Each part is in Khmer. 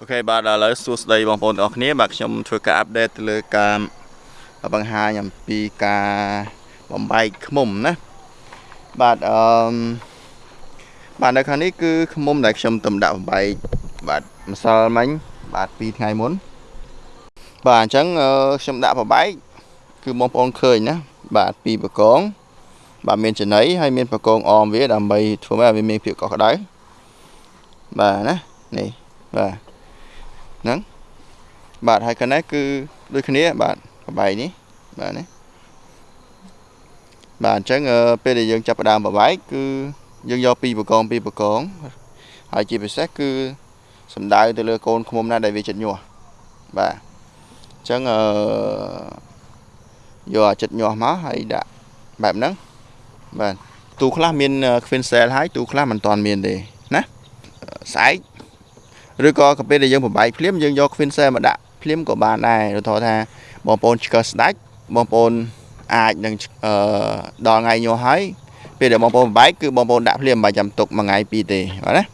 អូខេបាទឥឡូវសួស្តីបងប្អូនទាំងអស់គ្នាបាទខ្ញុំធ្វើការអាប់ដេតទៅលើការបង្ហាញអំពីការបំបែកឃុំណាបាទអឺបាទនៅខាងនេះគឺឃុំដែលខ្ញុំទំដាក់បំបែកបាទម្សិលមិញបាទ2ថ្ងៃមុនបាទអញ្ចឹងខ្ញុំដាក់បំបែកគឺបងប្អូនឃើញណាបាទពីបកងបាទមានចំណៃហើយមានបកងអមវាដើម្បីធ្វើឲ្យវាមានភាពកក់ក្ដៅបាទណានេះបាទ ហ្នឹងបាទហើយកណេះគឺដូចគ្នាបាទបបែកនេះបាទណាបាទអញ្ចឹងពេលដែលយើងចាប់ផ្ដើមបបែកគឺយើងយកពីបកងពីបកងហើយជាពិសេសគឺសំដៅទៅលើកូនឃុំណាដែលវាចិត្តញាស់បាទអញ្ចឹងអឺយកអាចិត្តញាស់មកហើយដាក់បែបហ្នឹងបាទទូខ្លះមាន Queen Cell ហើយទូខ្លះមិនទាន់មានទេណាស្អែក ឬក៏កាពេលដែលយើងបំបែកភ្លាមយើងយក Queen Cell មកដាក់ភ្លាមក៏បានដែរឧទាហរណ៍ថាបងប្អូនឆ្កឹះស្ដាច់បងប្អូនអាចនឹងអឺដល់ថ្ងៃញោះហើយពេលដែលបងប្អូនបំបែកគឺបងប្អូនដាក់ភ្លាមមិនបាច់ចាំទុកមួយថ្ងៃពីរទេបាទណា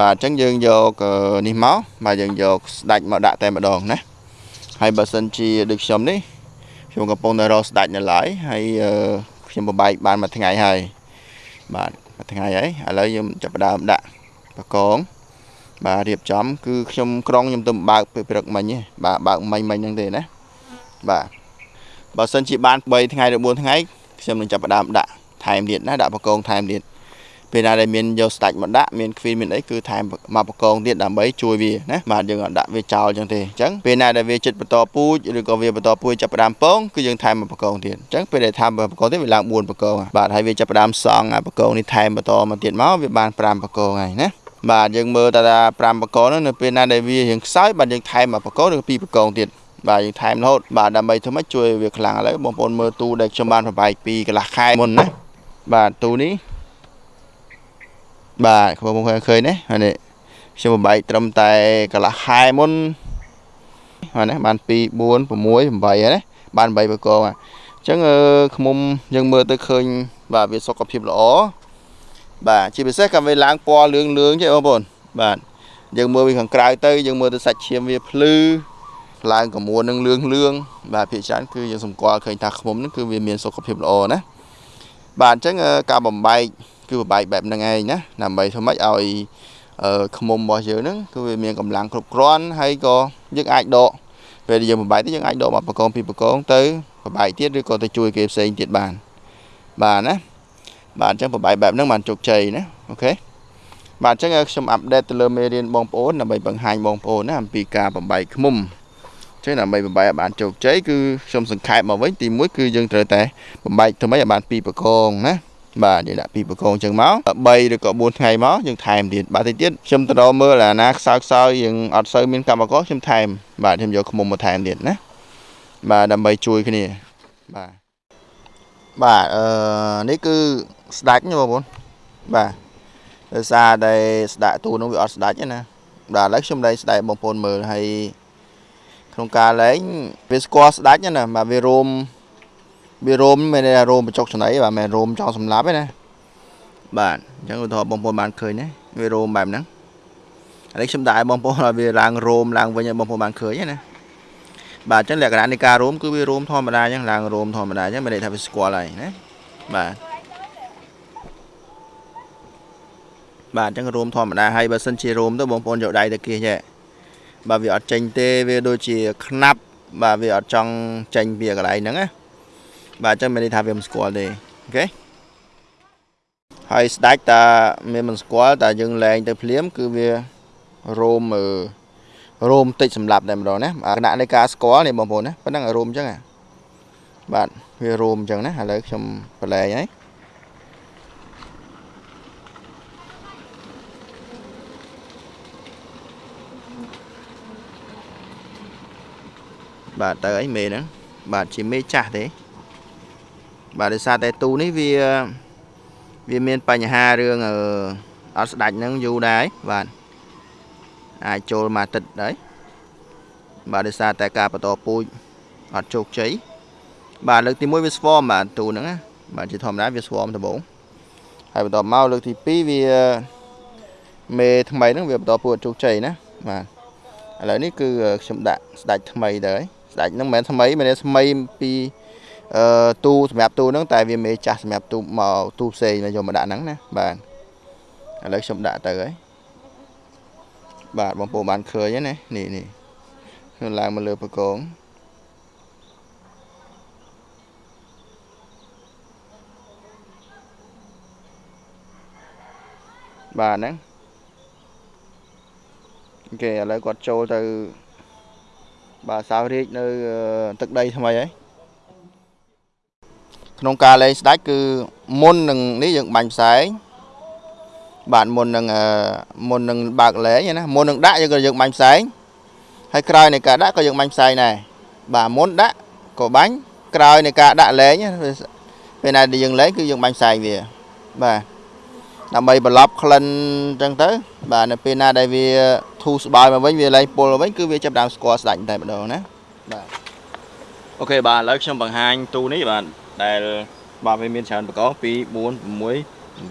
បាទអញ្ចឹងយើងយកនេះមកបាទយើងយកស្ដាច់មកដាក់តែម្ដងណាហើយបើសិនជាដូចខ្ញុំនេះខ្ញុំកំពុងតែរកស្ដាច់នៅឡើយហើយខ្ញុំបំបែកបានមួយថ្ងៃហើយបាទមួយថ្ងៃហើយឥឡូវខ្ញុំចាប់ផ្ដើមដាក់បកង បាទរៀបចំ គឺខ្ញុំក្រុងខ្ញុំទៅបើកពេលព្រឹកមិញបាទបើកមិញមិញហ្នឹងទេណាបាទបើសិនជាបាន3ថ្ងៃឬ4ថ្ងៃខ្ញុំនឹងចាប់ផ្ដើមដាក់ថែមទៀតណាដាក់បកងថែមទៀតពេលណាដែលមានយកស្ដាច់មកដាក់មានគ្វីនមានអីគឺថែមមកបកងទៀតដើម្បីជួយវាណាបាទយើងអត់ដាក់វាចោលអញ្ចឹងទេអញ្ចឹងពេលណាដែលវាចិត្តបន្តពូជឬក៏វាបន្តពូជចាប់ផ្ដើមពងគឺយើងថែមមកបកងទៀតអញ្ចឹងពេលដែលថែមបកងទៀតវាឡើង4បកងបាទហើយវាចាប់ផ្ដើមសង់អាបកងនេះថែមបន្តមកទៀតមកវាបាន5បកងហើយណា បាទយើងមើលតា5បកហ្នឹងនៅពេលណាដែលវារៀងខ្សោយបាទយើងថែមមួយបកឬ2បកងទៀតបាទយើងថែមរហូតបាទដើម្បីធ្វើម៉េចជួយវាខ្លាំងឥឡូវបងប្អូនមើលទូដែលខ្ញុំបានប្របែកពីកន្លះខែមុនណាបាទទូនេះបាទបងប្អូនឃើញទេហើយនេះខ្ញុំប្របែកត្រឹមតែកន្លះខែមុនហើយណាបាន2 4 6 8ហើយណាបាន8បកងអញ្ចឹងខ្មុំយើងមើលទៅឃើញបាទវាសុខភាពល្អ បាទជាពិសេសក៏វាឡើងពណ៌លឿងលឿងចេះបងប្អូនបាទយើងមើលវាខាងក្រៅទៅយើងមើលទៅសាច់ឈាមវាភ្លឺឡើងកមួននឹងលឿងលឿងបាទភាគច្រើនគឺយើងសម្គាល់ឃើញថាខ្មុំហ្នឹងគឺវាមានសុខភាពល្អណាបាទអញ្ចឹងការបំបែកគឺបំបែកបែបហ្នឹងឯងណាដើម្បីធ្វើម៉េចឲ្យខ្មុំរបស់យើងហ្នឹងគឺវាមានកម្លាំងគ្រប់គ្រាន់ហើយក៏យើងអាចដកពេលយើងបំបែកទៅយើងអាចដកមកបកងពីបកងទៅបំបែកទៀតឬក៏ទៅជួយគេផ្សេងទៀតបានបាទណា បាទអញ្ចឹងប្របាយបែបហ្នឹងបានជោគជ័យណាអូខេបាទអញ្ចឹងខ្ញុំអាប់ដេតទៅលើមេរៀនបងប្អូនដើម្បីបង្ហាញបងប្អូនណាអំពីការបំបែកឃុំអញ្ចឹងដើម្បីបំបែកឲ្យបានជោគជ័យគឺខ្ញុំសង្ខេបមកវិញទី1គឺយើងត្រូវតែបំបែកធ្វើម៉េចឲ្យបាន2បកងណាបាទយើងដាក់ពីបកងចឹងមក3ឬក៏4ថ្ងៃមកយើងថែមទៀតបាទតិចទៀតខ្ញុំទៅរកមើលអាណាខ្សោយខ្សោយយើងអត់សូវមានកម្មករខ្ញុំថែមបាទខ្ញុំយកឃុំមកថែមទៀតណាបាទដើម្បីជួយគ្នាបាទ បាទអឺនេះគឺស្ដាច់ណាបងប្អូនបាទដោយសារតែស្ដាក់ទូនោះវាអត់ស្ដាច់ទេណាបាទឥឡូវខ្ញុំលែងស្ដាយបងប្អូនមើលហើយក្នុងការលែងវាស្គាល់ស្ដាច់ណាបាទវារោមវារោមមិនមែនរោមបញ្ចុកចំណៃបាទមិនមែនរោមចង់សម្លាប់ទេណាបាទអញ្ចឹងឧទាហរណ៍បងប្អូនបានឃើញណាវារោមបែបហ្នឹងឥឡូវខ្ញុំដាក់ឲ្យបងប្អូនឲ្យវាឡើងរោមឡើងវិញឲ្យបងប្អូនបានឃើញណា បាទអញ្ចឹងលក្ខណៈនៃការរោមគឺវារោមធម្មតាអញ្ចឹងឡើងរោមធម្មតាអញ្ចឹងមិនន័យថាវាស្គាល់ហើយណាបាទបាទអញ្ចឹងរោមធម្មតាហើយបើសិនជារោមទៅបងប្អូនយកដៃទៅគៀសចេះបាទវាអត់ចេញទេវាដូចជាខ្នាប់បាទវាអត់ចង់ចេញពីកន្លែងហ្នឹងណាបាទអញ្ចឹងមានន័យថាវាមិនស្គាល់ទេអូខេហើយស្ដាច់តាមានមិនស្គាល់តែយើងលែងទៅភ្លាម គឺវារោមអឺ រោមតិចសម្រាប់តែម្ដងណាគណៈនៃការស្គាល់នេះបងប្អូនណាប៉ុណ្ណឹងរោមអញ្ចឹងបាទវារោមអញ្ចឹងណាឥឡូវខ្ញុំបលែងហើយបាទទៅអីមេហ្នឹងបាទជាមេចាស់ទេបាទដោយសារតែទូនេះវាវាមានបញ្ហារឿងអត់ស្ដាច់ហ្នឹងយូរដែរបាទ អាចចូលមកទឹកដែរបាទដោយសារតែការបន្តពូជអត់ជោគជ័យបាទលើកទី1វាស្វមបាទទូហ្នឹងណាបាទជាធម្មតាវាស្វមដំបូងហើយបន្តមកលើកទី2វាមេថ្មីហ្នឹងវាបន្តពូជជោគជ័យណាបាទឥឡូវនេះគឺខ្ញុំដាក់ស្ដាច់ថ្មីទៅហើយស្ដាច់ហ្នឹងមិនមែនថ្មីមិនមែនថ្មីពីអឺទូសម្រាប់ទូហ្នឹងតែវាមេចាស់សម្រាប់ទូមកទូផ្សេងយកមកដាក់ហ្នឹងណាបាទឥឡូវខ្ញុំដាក់ទៅហើយ បាទបងប្អូនបានឃើញណានេះនេះខ្ញុំឡើងមកលើបកងបាទហ្នឹងអូខេឥឡូវគាត់ចូលទៅបាទសាវរាជនៅទឹកដីថ្មីហើយក្នុងការលេងស្ដាច់គឺមុននឹងនេះយើងបាញ់ផ្សែង បាទមុននឹងមុននឹងបើកលេងណាមុននឹងដាក់យើងក៏យើងបាញ់ផ្សែងហើយក្រោយនៃការដាក់ក៏យើងបាញ់ផ្សែងដែរបាទមុនដាក់ក៏បាញ់ក្រោយនៃការដាក់លេងពេលណាដែលយើងលេងគឺយើងបាញ់ផ្សែងវាបាទដើម្បីបន្លប់ក្លិនអញ្ចឹងទៅ បាទនៅពេលណាដែលវាធូរស្បើយមកវិញវាលែងពុលមកវិញគឺវាចាប់ដើមស្គាល់ស្ដាច់តែម្ដងណាបាទអូខេបាទឥឡូវខ្ញុំបង្ហាញទូនេះបាទដែលបាទវាមានច្រើនបកង2 4 6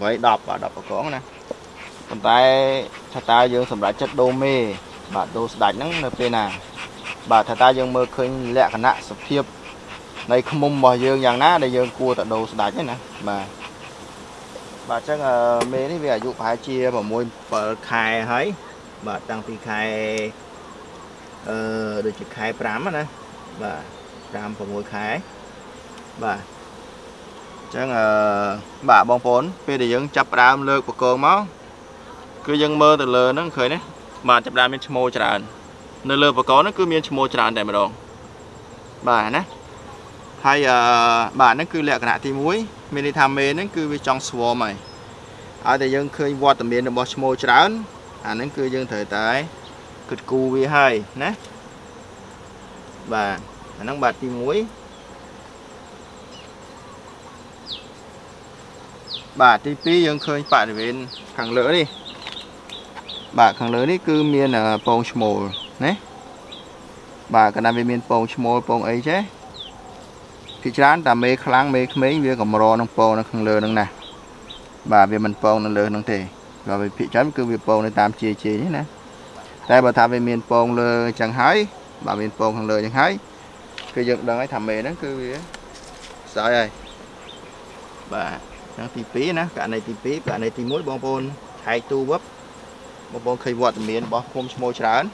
8 10បាទ10បកងណា ប៉ុន្តែថាតើយើងសម្រាប់ចិត្តដូរមេបាទដូរស្ដាច់ហ្នឹងនៅពេលណា បាទថាតើយើងមើលឃើញលក្ខណៈសភាពនៃខ្មុំរបស់យើងយ៉ាងណាដែលយើងគួរតែដូរស្ដាច់ហ្នឹងណាបាទបាទអញ្ចឹងមេនេះវាអាយុប្រហែលជា6 7ខែហើយបាទតាំងពីខែអឺដូចជាខែ5ណាបាទ5 6ខែបាទអញ្ចឹងអឺបាទបងប្អូនពេលដែលយើងចាប់ផ្ដើមលើកបកងមក គឺយើងមើលទៅលើហ្នឹងឃើញទេបាទចាប់ផ្ដើមមានឈ្មោះច្រើននៅលើបកងហ្នឹងគឺមានឈ្មោះច្រើនតែម្ដងបាទណាហើយអឺបាទហ្នឹងគឺលក្ខណៈទី1មានន័យថាមេហ្នឹងគឺវាចង់ស្វមហើយឲ្យតែយើងឃើញវត្តមានរបស់ឈ្មោះច្រើនអាហ្នឹងគឺយើងត្រូវតែគិតគូរវាហើយណាបាទអាហ្នឹងបាទទី1បាទទី2យើងឃើញបរិវេណខាងលើនេះ បាទខាងលើនេះគឺមានពងឈ្មោលណាបាទកណ្ដាលវាមានពងឈ្មោលពងអីចេះពីច្រើនតាមេខ្លាំងមេក្មេងវាកម្រនឹងពងនៅខាងលើនឹងណាបាទវាមិនពងនៅលើនឹងទេក៏វាភាគច្រើនគឺវាពងនៅតាមជាជានេះណាតែបើថាវាមានពងលើអញ្ចឹងហើយបាទមានពងខាងលើអញ្ចឹងហើយគឺយើងដឹងហើយថាមេហ្នឹងគឺវាស្អីហើយបាទហ្នឹងទី2ណាករណីទី2ករណីទី1បងប្អូនឆែកទូវឹប បងប្អូនឃើញវត្តមានរបស់ឃុំឈ្មោះច្រើន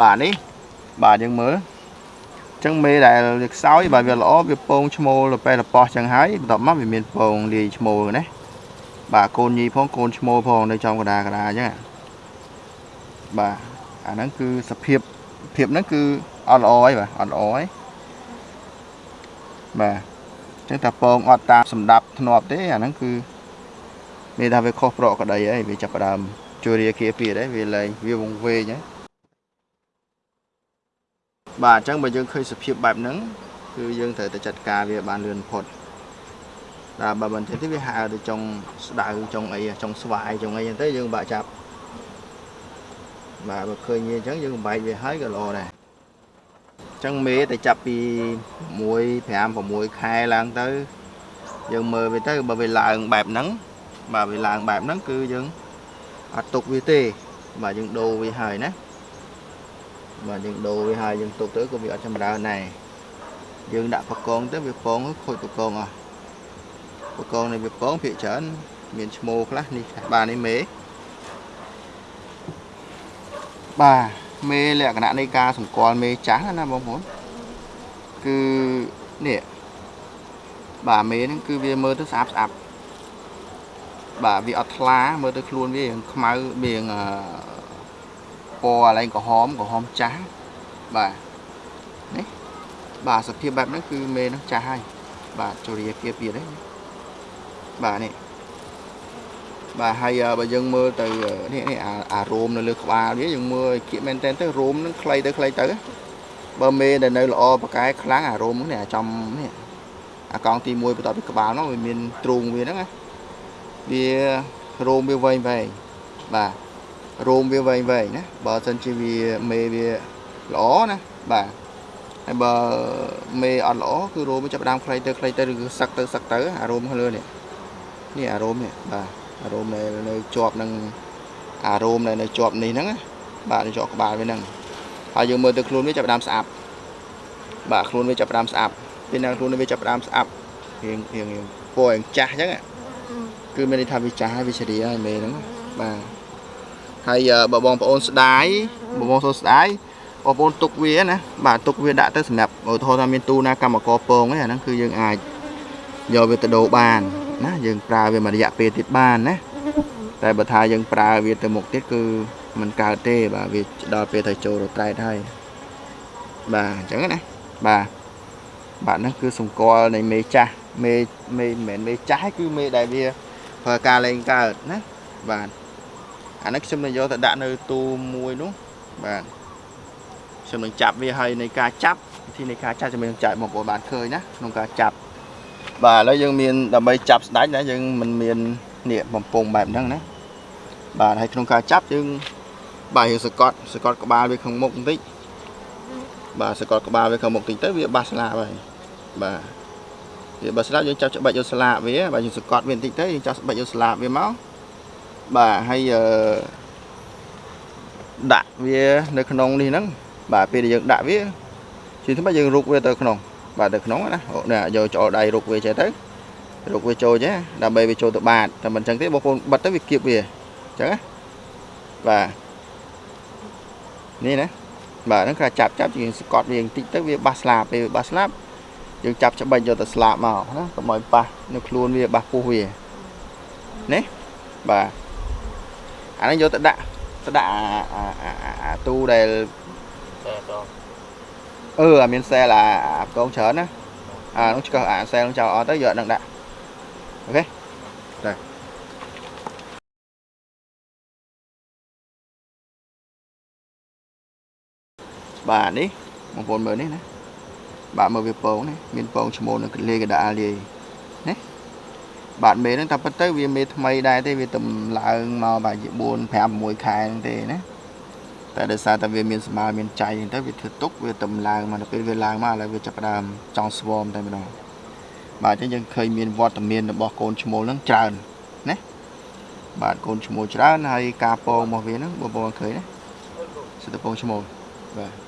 បាទនេះបាទយើងមើលចឹងមេដែលវាខ្សោយបាទវាល្អវាពងឈ្មោលទៅពេលប៉ោះចឹងហើយបន្ទាប់មកវាមានពងលាយឈ្មោលណាបាទកូនញីផងកូនឈ្មោលផងនៅចំកដាកដាចឹង បាទអាហ្នឹងគឺសភាពភាពហ្នឹងគឺអត់ល្អហើយបាទអត់ល្អហើយបាទចឹងតែពងអត់តាមសម្ដាប់ធ្នាប់ទេអាហ្នឹងគឺមានថាវាខុសប្រកក្តីហើយវាចាប់ផ្ដើមជួយរាគាពីដែរវាលែងវាវងវែងហើយបាទអញ្ចឹងបើយើងឃើញសភាពបែបហ្នឹងគឺយើងត្រូវតែចាត់ការវាបានលឿនផុតតែបើមិនទេវាហើទៅចុងស្ដៅចុងអីចុងស្វាយចុងអីហ្នឹងទៅយើងបាក់ចាប់ បាទបើឃើញវាអញ្ចឹងយើងបែកវាហើយក៏ល្អដែរអញ្ចឹងមេតែចាប់ពី1 5 6ខែឡើងទៅ យើងមើលវាទៅបើវាឡើងបែបហ្នឹងបាទវាឡើងបែបហ្នឹងគឺយើងអត់ទុកវាទេ បាទយើងដូរវាហើយណាបាទយើងដូរវាហើយយើងទុកទៅក៏វាអត់ចម្រើនដែរយើងដាក់បកងទៅវាពងខូចបកងអស់បកងនៃវាពងភាគច្រើនមានឈ្មោះខ្លះនេះបាទនេះមេ បាទមេលក្ខណៈនៃការសម្គាល់មេចាស់ណាបងប្អូនគឺនេះបាទមេហ្នឹងគឺវាមើលទៅស្អាតស្អាប់បាទវាអត់ថ្លាមើលទៅខ្លួនវារៀងខ្មៅរៀងពណ៌កន្លែងក្រហមក្រហមចាស់បាទនេះបាទសភាពបែបហ្នឹងគឺមេនឹងចាស់ហើយបាទជរាគាពី đấy បាទនេះ បាទហើយបើយើងមើលទៅនេះនេះអារោមនៅលើក្បាលវាយើងមើលគៀកមែនតើទៅរោមនឹងខ្លីទៅខ្លីទៅបើមេដែលនៅល្អប្រកែខ្លាំងអារោមនេះអាចំនេះអាកង់ទី1បន្ទាប់ពីក្បាលនោះវាមានទ្រូងវាហ្នឹងណាវារោមវាវែងវែងបាទរោមវាវែងវែងណាបើសិនជាវាមេវាល្អណាបាទហើយបើមេអត់ល្អគឺរោមវាចាប់ផ្ដើមខ្លីទៅខ្លីទៅឬគឺសឹកទៅសឹកទៅអារោមខាងលើនេះនេះអារោមនេះបាទ អារោមនៅនៅជាប់នឹងអារោមនៅនៅជាប់នេះហ្នឹងណាបាទនៅជាប់ក្បាលវាហ្នឹងហើយយើងមើលទៅខ្លួនវាចាប់ផ្ដើមស្អាប់បាទខ្លួនវាចាប់ផ្ដើមស្អាប់ពេលណាខ្លួនវាចាប់ផ្ដើមស្អាប់រៀងរៀងរៀងពណ៌រៀងចាស់អញ្ចឹងគឺមានន័យថាវាចាស់ហើយវាជ្រាហើយមេហ្នឹងបាទហើយបើបងប្អូនស្ដាយបងប្អូនស្ដាយបងប្អូនទុកវាណាបាទទុកវាដាក់ទៅសម្រាប់ឧទាហរណ៍ថាមានទូណាកម្មករពងហ្នឹងអាហ្នឹងគឺយើងអាចយកវាទៅដូរបាន ណាយើងប្រើវាមួយរយៈពេលទៀតបានណាតែបើថាយើងប្រើវាទៅមុខទៀតគឺมันកើតទេ បាទវាដល់ពេលទៅចូលរត្រែតហើយបាទអញ្ចឹងណាបាទបាទហ្នឹងគឺសម្គាល់នៃមេចាស់មេមេមិនមែនមេចាស់គឺមេដែលវាប្រើការលេងកើតណាបាទអានេះខ្ញុំនឹងយកទៅដាក់នៅទូមួយនោះបាទខ្ញុំនឹងចាប់វាហើយនៃការចាប់វិធីនៃការចាប់ជំនាញចែកបងប្អូនបានឃើញណាក្នុងការចាប់ បាទឥឡូវយើងមានដើម្បីចាប់ស្ដាច់ណាយើងមិនមាននេះបំពង់បែបហ្នឹងណាបាទហើយក្នុងការចាប់យើងបាទយើងសកត់សកត់ក្បាលវាខាងមុខបន្តិចបាទសកត់ក្បាលវាខាងមុខបន្តិចទៅវាបាសស្លាបហើយបាទវាបាសស្លាបយើងចាប់ច្បាច់យកស្លាបវាបាទយើងសកត់វាបន្តិចទៅយើងចាប់ច្បាច់យកស្លាបវាមកបាទហើយអឺដាក់វានៅក្នុងនេះហ្នឹងបាទពេលដែលយើងដាក់វាជាធម្មតាយើងរុកវាទៅក្នុង បាទទៅក្នុងណានេះយកចោលដៃរុកវាចេះទៅរុកវាចូលចេះដើម្បីវាចូលទៅបាតតែមិនអញ្ចឹងទេបងប្អូនបិទទៅវាគៀបវាអញ្ចឹងណាបាទនេះណាបាទហ្នឹងគេចាប់ចាប់យើងស្កត់វាបន្តិចទៅវាបាសស្លាបពេលវាបាសស្លាប់យើងចាប់ច្បិចយកទៅស្លាបមកណាកុំឲ្យប៉ះនៅខ្លួនវាបាសពុះវានេះបាទអានេះយកទៅដាក់ទៅដាក់អាទូដែល អឺអាមានសែលអាកងច្រើនណាអានោះឆ្កឹះអាសែលនោះចោលអត់ទៅយកនឹងដាក់អូខេដែរបាទនេះបងប្អូនមើលនេះណាបាទមើលវាពងនេះមានពងឈ្មោលនៅលេកដាលលាយណាបាទមេហ្នឹងតែប៉ុន្តែវាមេថ្មីដែរទេវាទំឡើងមកបាទជា4 5 6ខែហ្នឹងទេណា តែដោយសារតែវាមានស្មារមានចៃហ្នឹងទៅវាធ្វើទុកវាទំឡើងមកដល់ពេលវាឡើងមកឥឡូវវាចាប់ផ្ដើមចង់ស្វមតែម្ដងបាទអញ្ចឹងយើងឃើញមានវត្តមានរបស់កូនឈ្មោលហ្នឹងច្រើនណាបាទកូនឈ្មោលច្រើនហើយការពងរបស់វាហ្នឹងបងប្អូនឃើញណាសិតតែពងឈ្មោលបាទ